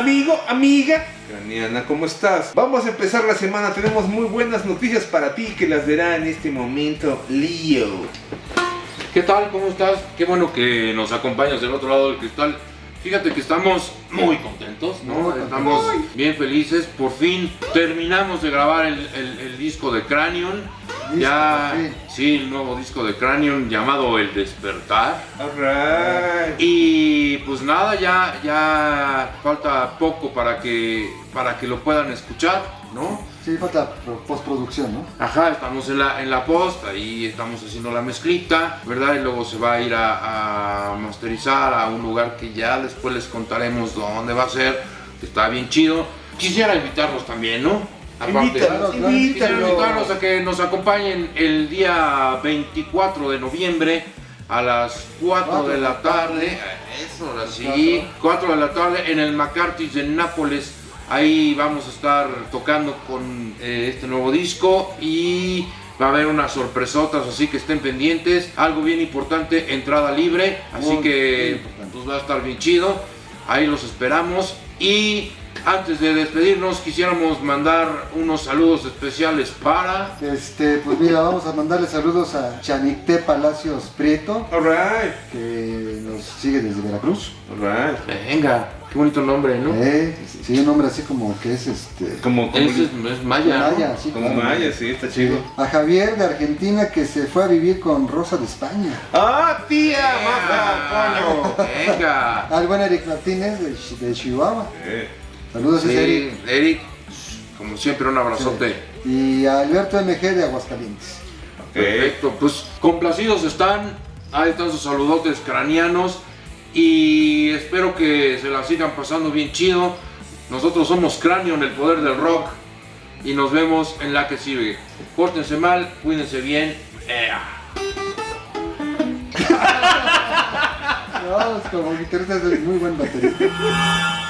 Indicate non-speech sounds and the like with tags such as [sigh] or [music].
Amigo, amiga, Craniana, ¿cómo estás? Vamos a empezar la semana, tenemos muy buenas noticias para ti que las dará en este momento Leo. ¿Qué tal? ¿Cómo estás? Qué bueno que nos acompañas del otro lado del cristal. Fíjate que estamos muy contentos, ¿no? Estamos bien felices. Por fin terminamos de grabar el, el- el disco de Cranion. Ya, sí, el nuevo disco de Cranion llamado El Despertar. Y pues nada, ya, ya falta poco para que, para que lo puedan escuchar, ¿no? Sí, falta pro- postproducción, ¿no? Ajá, estamos en la, en la post, ahí estamos haciendo la mezclita, ¿verdad? Y luego se va a ir a, a masterizar a un lugar que ya después les contaremos dónde va a ser, que está bien chido. Quisiera invitarlos también, ¿no? Invítalos, claro, a que nos acompañen el día 24 de noviembre a las 4 de la tarde. Eso, sí. 4 de la tarde en el McCarthy's de Nápoles. Ahí vamos a estar tocando con eh, este nuevo disco y va a haber unas sorpresotas, así que estén pendientes. Algo bien importante, entrada libre, así Muy, que pues va a estar bien chido. Ahí los esperamos y antes de despedirnos quisiéramos mandar unos saludos especiales para Este, pues mira, vamos a mandarle saludos a Chanicté Palacios Prieto, Alright. que nos sigue desde Veracruz. Alright. Venga, qué bonito nombre, ¿no? Eh, sí, un nombre así como que es este. Como, como, es, es Maya. ¿no? Maya, sí, como claro. Maya, sí, está chido. A Javier de Argentina que se fue a vivir con Rosa de España. ¡Ah, tía! ¡Maja, coño! Venga. Al buen Eric Martínez de Chihuahua. Eh, Saludos, Sí, Eric. Eric, como siempre, un abrazote. Y a Alberto MG de Aguascalientes. Perfecto, pues complacidos están, ahí están sus saludotes cranianos y espero que se la sigan pasando bien chido. Nosotros somos Cráneo en el poder del rock y nos vemos en la que sigue. Pórtense mal, cuídense bien. ¡Ea! [laughs] No, es como guitarrista es muy buen baterista.